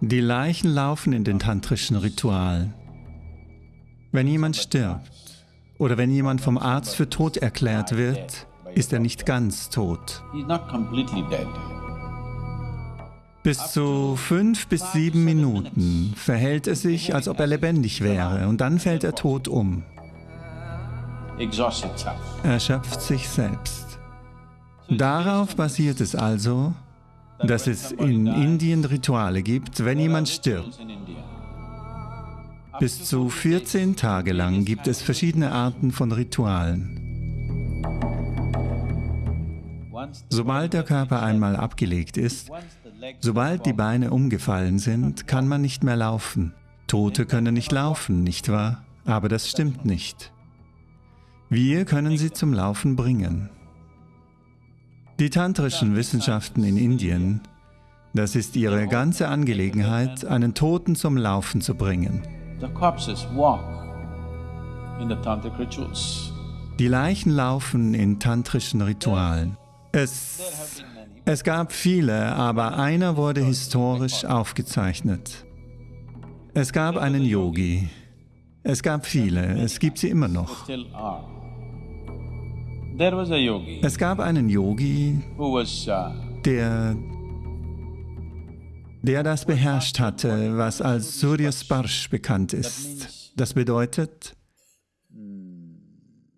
Die Leichen laufen in den tantrischen Ritualen. Wenn jemand stirbt oder wenn jemand vom Arzt für tot erklärt wird, ist er nicht ganz tot. Bis zu fünf bis sieben Minuten verhält es sich, als ob er lebendig wäre, und dann fällt er tot um. Exhausts itself. Er schöpft sich selbst. Darauf basiert es also, dass es in Indien Rituale gibt, wenn jemand stirbt. Bis zu 14 Tage lang gibt es verschiedene Arten von Ritualen. Sobald der Körper einmal abgelegt ist, sobald die Beine umgefallen sind, kann man nicht mehr laufen. Tote können nicht laufen, nicht wahr? Aber das stimmt nicht. Wir können sie zum Laufen bringen. Die tantrischen Wissenschaften in Indien, das ist ihre ganze Angelegenheit, einen Toten zum Laufen zu bringen. Die Leichen laufen in tantrischen Ritualen. Es, es gab viele, aber einer wurde historisch aufgezeichnet. Es gab einen Yogi. Es gab viele, es gibt sie immer noch. Es gab einen Yogi, uh, der, der das beherrscht hatte, was als Surya Sparsh bekannt ist. Das bedeutet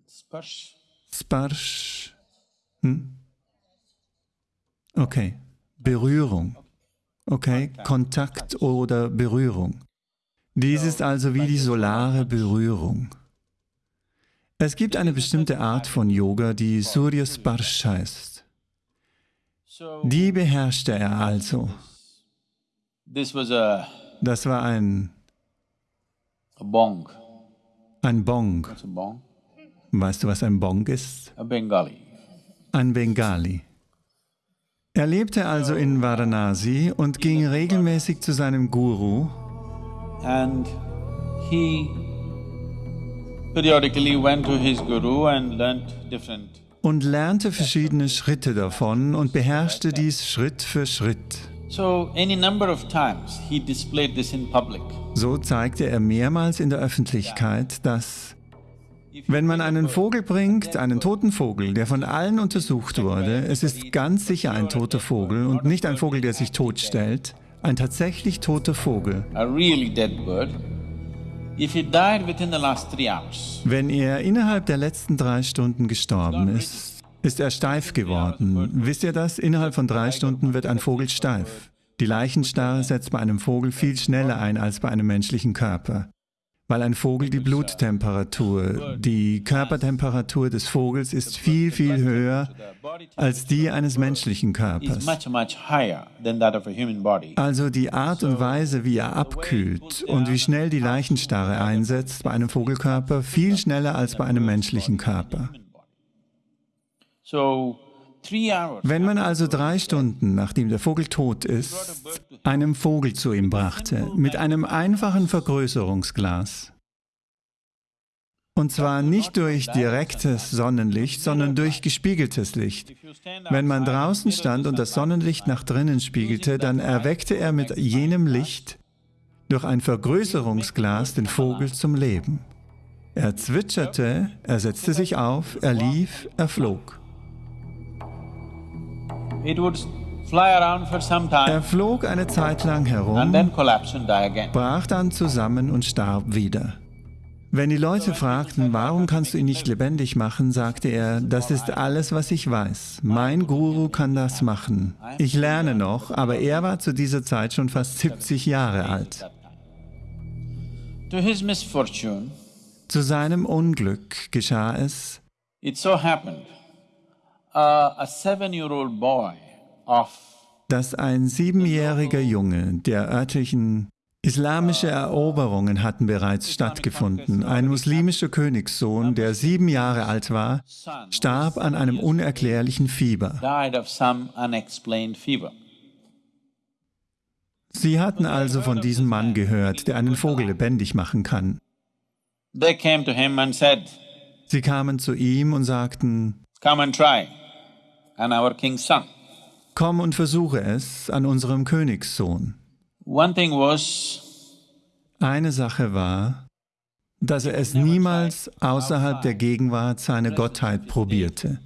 Sparsh. Sparsh. Hm? Okay, Berührung. Okay, Kontakt oder Berührung. Dies ist also wie die solare Berührung. Es gibt eine bestimmte Art von Yoga, die Surya Sparsh heißt. Die beherrschte er also. Das war ein, bong. ein Bong. Weißt du, was ein Bong ist? Ein Bengali. Er lebte also in Varanasi und ging regelmäßig zu seinem Guru And he periodically went to his guru and learnt different und lernte verschiedene Schritte davon und beherrschte dies Schritt für Schritt. So, any number of times he displayed this in public. So zeigte er mehrmals in der Öffentlichkeit, dass wenn man einen Vogel bringt, einen toten Vogel, der von allen untersucht wurde, es ist ganz sicher ein toter Vogel und nicht ein Vogel, der sich totstellt, ein tatsächlich toter Vogel. Wenn er innerhalb der letzten drei Stunden gestorben ist, ist er steif geworden. Wisst ihr das? Innerhalb von drei Stunden wird ein Vogel steif. Die Leichenstarre setzt bei einem Vogel viel schneller ein als bei einem menschlichen Körper. Weil ein Vogel die Bluttemperatur, die Körpertemperatur des Vogels ist viel, viel höher als die eines menschlichen Körpers. Also die Art und Weise, wie er abkühlt und wie schnell die Leichenstarre einsetzt bei einem Vogelkörper, viel schneller als bei einem menschlichen Körper. So, Wenn man also drei Stunden, nachdem der Vogel tot ist, einem Vogel zu ihm brachte, mit einem einfachen Vergrößerungsglas, und zwar nicht durch direktes Sonnenlicht, sondern durch gespiegeltes Licht. Wenn man draußen stand und das Sonnenlicht nach drinnen spiegelte, dann erweckte er mit jenem Licht durch ein Vergrößerungsglas den Vogel zum Leben. Er zwitscherte, er setzte sich auf, er lief, er flog. Er flog eine Zeit lang herum, brach dann zusammen und starb wieder. Wenn die Leute fragten, warum kannst du ihn nicht lebendig machen, sagte er, das ist alles, was ich weiß. Mein Guru kann das machen. Ich lerne noch, aber er war zu dieser Zeit schon fast 70 Jahre alt. Zu seinem Unglück geschah es, dass ein siebenjähriger Junge der örtlichen islamische Eroberungen hatten bereits stattgefunden. Ein muslimischer Königssohn, der sieben Jahre alt war, starb an einem unerklärlichen Fieber. Sie hatten also von diesem Mann gehört, der einen Vogel lebendig machen kann. Sie kamen zu ihm und sagten, komm und versuche es an unserem Königssohn. One thing was, Eine Sache war, dass er es niemals außerhalb der Gegenwart seiner Gottheit probierte.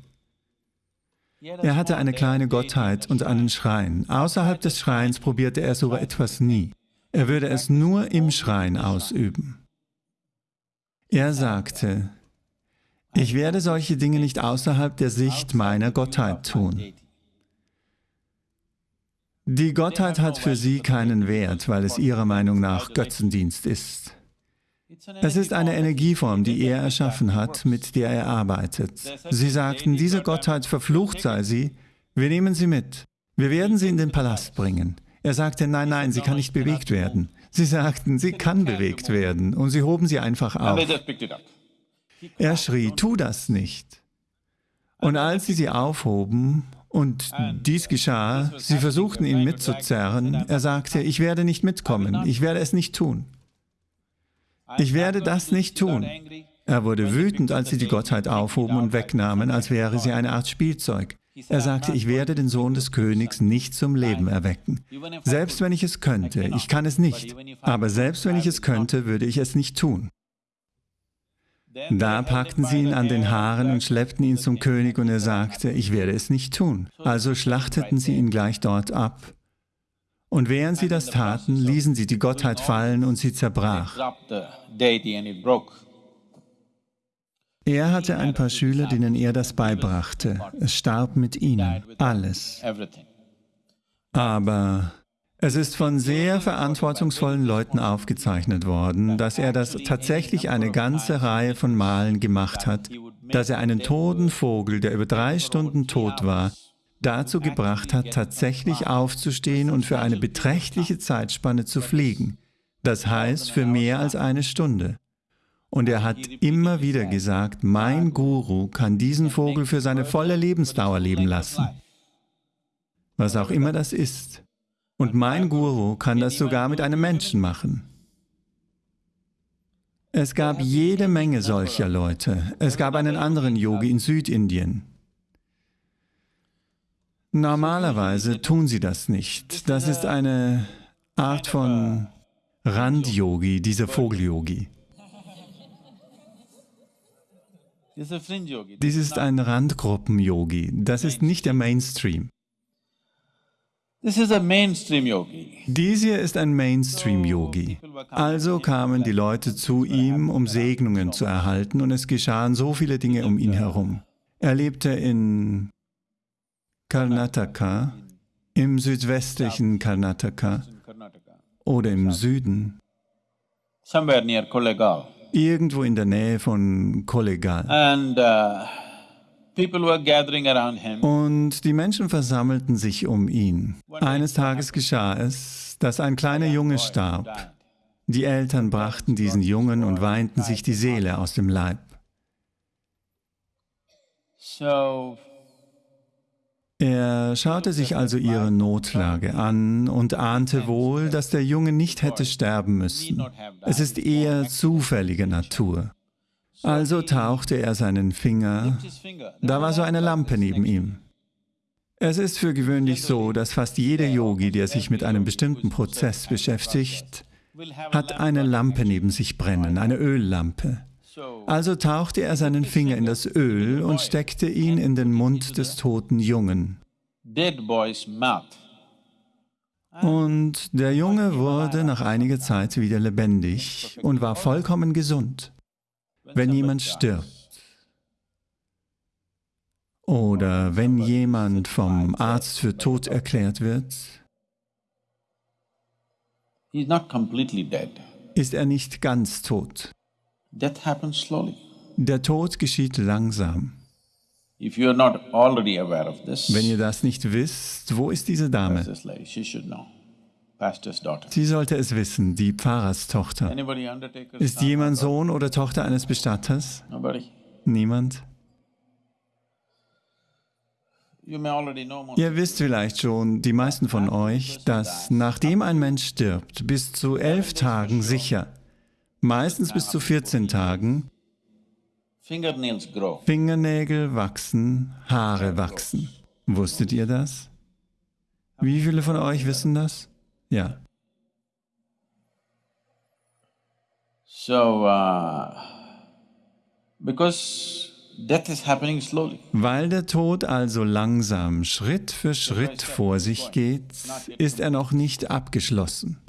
Er hatte eine kleine Gottheit und einen Schrein. Außerhalb des Schreins probierte er so etwas nie. Er würde es nur im Schrein ausüben. Er sagte, ich werde solche Dinge nicht außerhalb der Sicht meiner Gottheit tun. Die Gottheit hat für sie keinen Wert, weil es ihrer Meinung nach Götzendienst ist. Es ist eine Energieform, die er erschaffen hat, mit der er arbeitet. Sie sagten, diese Gottheit verflucht sei sie, wir nehmen sie mit. Wir werden sie in den Palast bringen. Er sagte, nein, nein, sie kann nicht bewegt werden. Sie sagten, sie kann bewegt werden und sie hoben sie einfach auf. Er schrie, tu das nicht. Und als sie sie aufhoben und dies geschah, sie versuchten ihn mitzuzerren, er sagte, ich werde nicht mitkommen, ich werde es nicht tun. Ich werde das nicht tun. Er wurde wütend, als sie die Gottheit aufhoben und wegnahmen, als wäre sie eine Art Spielzeug. Er sagte, ich werde den Sohn des Königs nicht zum Leben erwecken. Selbst wenn ich es könnte, ich kann es nicht, aber selbst wenn ich es könnte, würde ich es nicht tun. Da packten sie ihn an den Haaren und schleppten ihn zum König und er sagte, ich werde es nicht tun. Also schlachteten sie ihn gleich dort ab. Und während sie das taten, ließen sie die Gottheit fallen und sie zerbrach. Er hatte ein paar Schüler, denen er das beibrachte. Es starb mit ihnen, alles. Aber es ist von sehr verantwortungsvollen Leuten aufgezeichnet worden, dass er das tatsächlich eine ganze Reihe von Malen gemacht hat, dass er einen toten Vogel, der über drei Stunden tot war, dazu gebracht hat, tatsächlich aufzustehen und für eine beträchtliche Zeitspanne zu fliegen. Das heißt, für mehr als eine Stunde. Und er hat immer wieder gesagt, mein Guru kann diesen Vogel für seine volle Lebensdauer leben lassen. Was auch immer das ist. Und mein Guru kann das sogar mit einem Menschen machen. Es gab jede Menge solcher Leute. Es gab einen anderen Yogi in Südindien. Normalerweise tun sie das nicht. Das ist eine Art von Rand-Yogi, dieser Vogel-Yogi. Dies ist ein Randgruppen-Yogi. Das ist nicht der Mainstream. This is a mainstream yogi. Dies hier ist ein Mainstream-Yogi. Also kamen die Leute zu ihm, um Segnungen zu erhalten, und es geschahen so viele Dinge um ihn herum. Er lebte in Karnataka, im südwestlichen Karnataka oder im Süden, irgendwo in der Nähe von Kollegal. Und die Menschen versammelten sich um ihn. Eines Tages geschah es, dass ein kleiner Junge starb. Die Eltern brachten diesen Jungen und weinten sich die Seele aus dem Leib. Er schaute sich also ihre Notlage an und ahnte wohl, dass der Junge nicht hätte sterben müssen. Es ist eher zufällige Natur. Also tauchte er seinen Finger, da war so eine Lampe neben ihm. Es ist für gewöhnlich so, dass fast jeder Yogi, der sich mit einem bestimmten Prozess beschäftigt, hat eine Lampe neben sich brennen, eine Öllampe. So, Also tauchte er seinen Finger in das Öl und steckte ihn in den Mund des toten Jungen. Und der Junge wurde nach einiger Zeit wieder lebendig und war vollkommen gesund. Wenn jemand stirbt. Oder wenn jemand vom Arzt für tot erklärt wird, ist er nicht ganz tot. Der Tod geschieht langsam. Wenn ihr das nicht wisst, wo ist diese Dame? Sie sollte es wissen, die Pfarrerstochter. Ist jemand Sohn oder Tochter eines Bestatters? Niemand? Ihr wisst vielleicht schon, die meisten von euch, dass nachdem ein Mensch stirbt, bis zu elf Tagen sicher, meistens bis zu 14 Tagen. Fingernägel wachsen, Haare wachsen. Wusstet ihr das? Wie viele von euch wissen das? Ja. So, uh, because death is happening slowly. Weil der Tod also langsam Schritt für Schritt vor sich geht, ist er noch nicht abgeschlossen.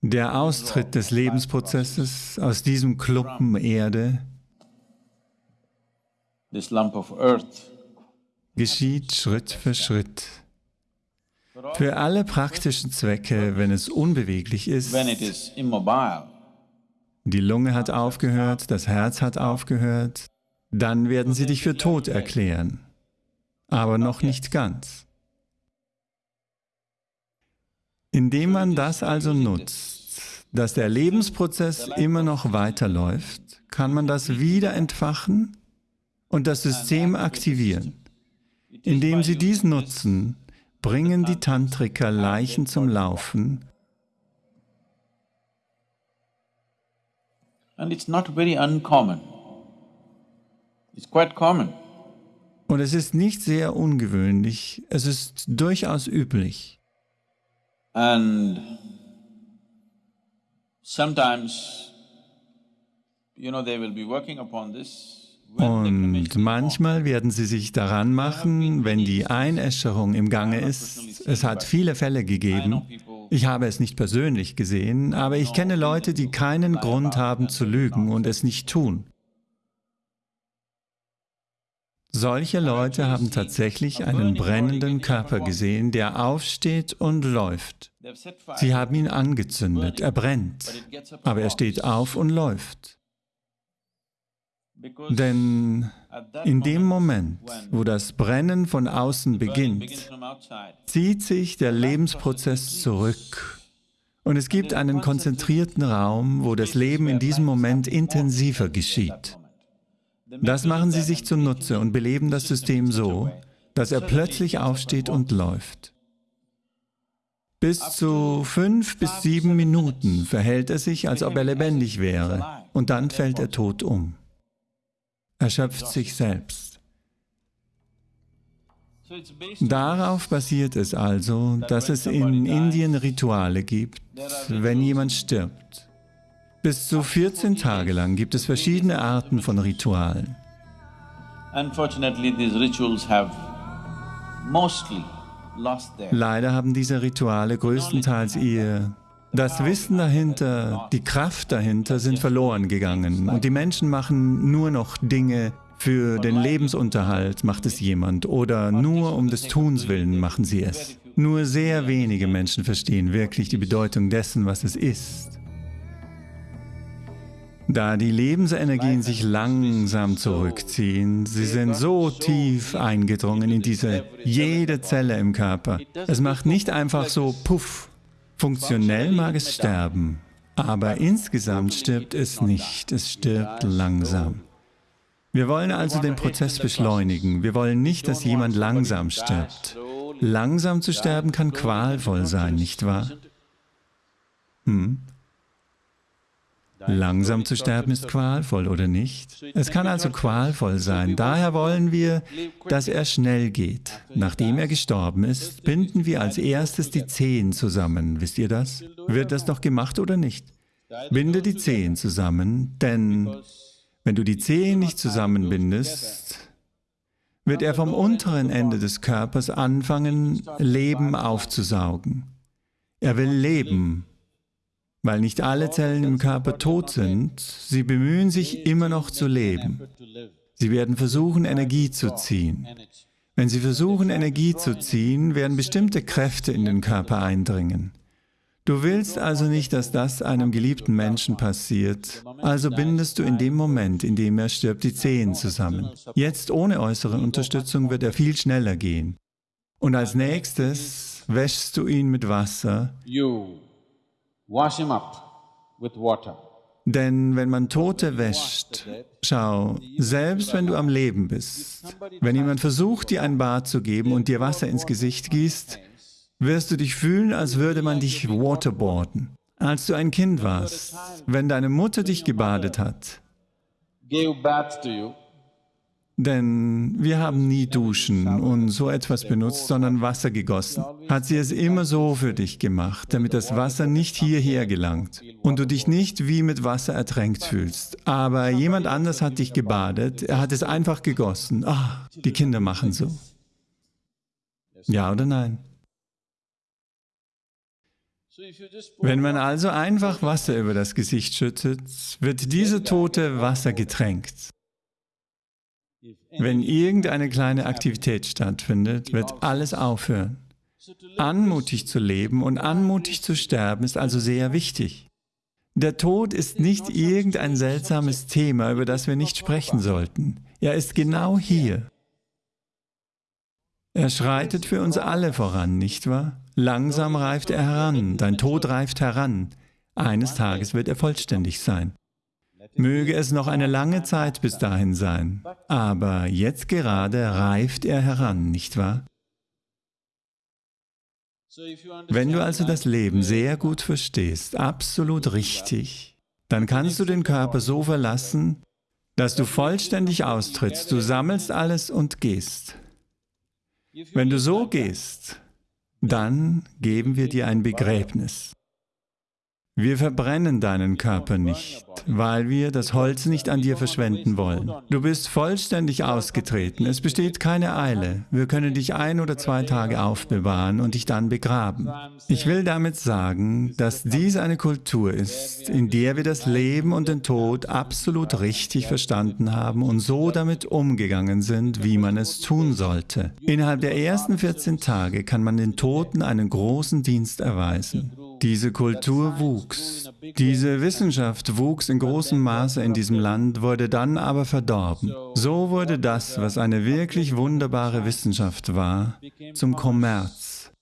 Der Austritt des Lebensprozesses aus diesem Klumpen Erde geschieht Schritt für Schritt. Für alle praktischen Zwecke, wenn es unbeweglich ist, die Lunge hat aufgehört, das Herz hat aufgehört, dann werden sie dich für tot erklären, aber noch nicht ganz. Indem man das also nutzt, dass der Lebensprozess immer noch weiterläuft, kann man das wieder entfachen und das System aktivieren. Indem sie dies nutzen, bringen die Tantriker Leichen zum Laufen? Und es ist nicht sehr ungewöhnlich, es ist durchaus üblich. And sometimes, you know, they will be working upon this. Und manchmal werden sie sich daran machen, wenn die Einäscherung im Gange ist. Es hat viele Fälle gegeben. Ich habe es nicht persönlich gesehen, aber ich kenne Leute, die keinen Grund haben zu lügen und es nicht tun. Solche Leute haben tatsächlich einen brennenden Körper gesehen, der aufsteht und läuft. Sie haben ihn angezündet, er brennt, aber er steht auf und läuft. Denn in dem moment, wo das Brennen von außen beginnt, zieht sich der Lebensprozess zurück. Und es gibt einen konzentrierten Raum, wo das Leben in diesem Moment intensiver geschieht. Das machen sie sich zunutze und beleben das System so, dass er plötzlich aufsteht und läuft. Bis zu fünf bis sieben Minuten verhält er sich, als ob er lebendig wäre, und dann fällt er tot um. Er schöpft sich selbst. Darauf basiert es also, dass es in Indien Rituale gibt, wenn jemand stirbt. Bis zu 14 Tage lang gibt es verschiedene Arten von Ritualen. Leider haben diese Rituale größtenteils ihr... Das Wissen dahinter, die Kraft dahinter sind verloren gegangen und die Menschen machen nur noch Dinge für den Lebensunterhalt, macht es jemand, oder nur um des Tuns willen machen sie es. Nur sehr wenige Menschen verstehen wirklich die Bedeutung dessen, was es ist. Da die Lebensenergien sich langsam zurückziehen, sie sind so tief eingedrungen in diese jede Zelle im Körper. Es macht nicht einfach so puff. Funktionell mag es sterben, aber insgesamt stirbt es nicht, es stirbt langsam. Wir wollen also den Prozess beschleunigen. Wir wollen nicht, dass jemand langsam stirbt. Langsam zu sterben kann qualvoll sein, nicht wahr? Hm? Langsam zu sterben ist qualvoll, oder nicht? Es kann also qualvoll sein. Daher wollen wir, dass er schnell geht. Nachdem er gestorben ist, binden wir als erstes die Zehen zusammen. Wisst ihr das? Wird das noch gemacht oder nicht? Binde die Zehen zusammen, denn wenn du die Zehen nicht zusammenbindest, wird er vom unteren Ende des Körpers anfangen, Leben aufzusaugen. Er will leben, weil nicht alle Zellen im Körper tot sind, sie bemühen sich immer noch zu leben. Sie werden versuchen, Energie zu ziehen. Wenn sie versuchen, Energie zu ziehen, werden bestimmte Kräfte in den Körper eindringen. Du willst also nicht, dass das einem geliebten Menschen passiert, also bindest du in dem Moment, in dem er stirbt, die Zehen zusammen. Jetzt ohne äußere Unterstützung wird er viel schneller gehen. Und als nächstes wäschst du ihn mit Wasser, wash him up with water. Denn wenn man Tote wäscht, schau, selbst wenn du am Leben bist, wenn jemand versucht, dir ein Bad zu geben und dir Wasser ins Gesicht gießt, wirst du dich fühlen, als würde man dich waterboarden. Als du ein Kind warst, wenn deine Mutter dich gebadet hat, Gave bath to you. Denn wir haben nie Duschen und so etwas benutzt, sondern Wasser gegossen. Hat sie es immer so für dich gemacht, damit das Wasser nicht hierher gelangt und du dich nicht wie mit Wasser ertränkt fühlst. Aber jemand anders hat dich gebadet, er hat es einfach gegossen. Ah, die Kinder machen so. Ja oder nein? Wenn man also einfach Wasser über das Gesicht schüttet, wird diese tote Wasser getränkt. Wenn irgendeine kleine Aktivität stattfindet, wird alles aufhören. Anmutig zu leben und anmutig zu sterben ist also sehr wichtig. Der Tod ist nicht irgendein seltsames Thema, über das wir nicht sprechen sollten. Er ist genau hier. Er schreitet für uns alle voran, nicht wahr? Langsam reift er heran, dein Tod reift heran. Eines Tages wird er vollständig sein. Möge es noch eine lange Zeit bis dahin sein, aber jetzt gerade reift er heran, nicht wahr? Wenn du also das Leben sehr gut verstehst, absolut richtig, dann kannst du den Körper so verlassen, dass du vollständig austrittst, du sammelst alles und gehst. Wenn du so gehst, dann geben wir dir ein Begräbnis. Wir verbrennen deinen Körper nicht, weil wir das Holz nicht an dir verschwenden wollen. Du bist vollständig ausgetreten, es besteht keine Eile. Wir können dich ein oder zwei Tage aufbewahren und dich dann begraben. Ich will damit sagen, dass dies eine Kultur ist, in der wir das Leben und den Tod absolut richtig verstanden haben und so damit umgegangen sind, wie man es tun sollte. Innerhalb der ersten 14 Tage kann man den Toten einen großen Dienst erweisen. Diese Kultur wuchs. Diese Wissenschaft wuchs in großem Maße in diesem Land, wurde dann aber verdorben. So wurde das, was eine wirklich wunderbare Wissenschaft war, zum Kommerz.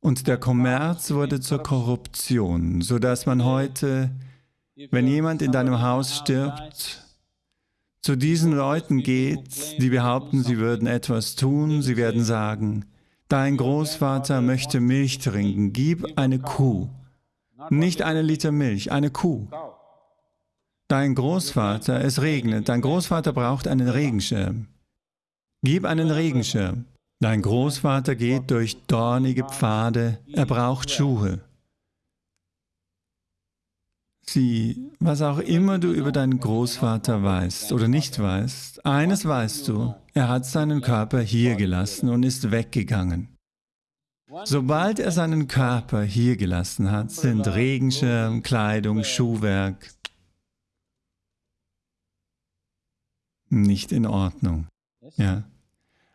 Und der Kommerz wurde zur Korruption, sodass man heute, wenn jemand in deinem Haus stirbt, zu diesen Leuten geht, die behaupten, sie würden etwas tun, sie werden sagen, Dein Großvater möchte Milch trinken, gib eine Kuh. Nicht eine Liter Milch, eine Kuh. Dein Großvater, es regnet, dein Großvater braucht einen Regenschirm. Gib einen Regenschirm. Dein Großvater geht durch dornige Pfade, er braucht Schuhe. Sieh, was auch immer du über deinen Großvater weißt oder nicht weißt, eines weißt du, er hat seinen Körper hier gelassen und ist weggegangen. Sobald er seinen Körper hier gelassen hat, sind Regenschirm, Kleidung, Schuhwerk nicht in Ordnung. Ja.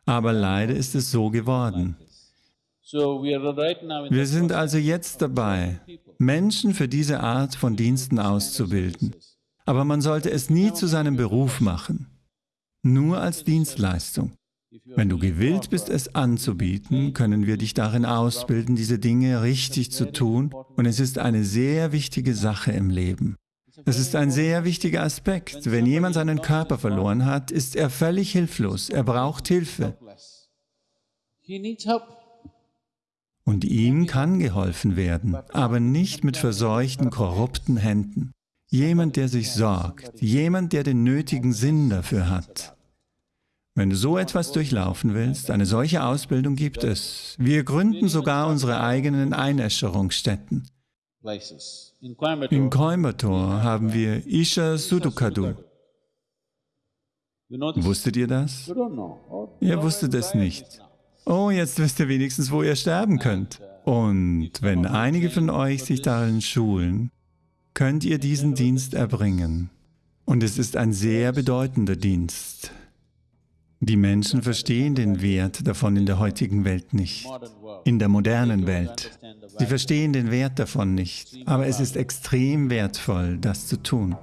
Aber leider ist es so geworden. Wir sind also jetzt dabei, Menschen für diese Art von Diensten auszubilden. Aber man sollte es nie zu seinem Beruf machen, nur als Dienstleistung. Wenn du gewillt bist, es anzubieten, können wir dich darin ausbilden, diese Dinge richtig zu tun und es ist eine sehr wichtige Sache im Leben. Es ist ein sehr wichtiger Aspekt. Wenn jemand seinen Körper verloren hat, ist er völlig hilflos. Er braucht Hilfe. Und ihm kann geholfen werden, aber nicht mit verseuchten, korrupten Händen. Jemand, der sich sorgt, jemand, der den nötigen Sinn dafür hat. Wenn du so etwas durchlaufen willst, eine solche Ausbildung gibt es. Wir gründen sogar unsere eigenen Einäscherungsstätten. In Coimbatore haben wir Isha Sudukadu. Wusstet ihr das? Ihr wusstet es nicht. Oh, jetzt wisst ihr wenigstens, wo ihr sterben könnt. Und wenn einige von euch sich darin schulen, könnt ihr diesen Dienst erbringen. Und es ist ein sehr bedeutender Dienst. Die Menschen verstehen den Wert davon in der heutigen Welt nicht, in der modernen Welt. Sie verstehen den Wert davon nicht, aber es ist extrem wertvoll, das zu tun.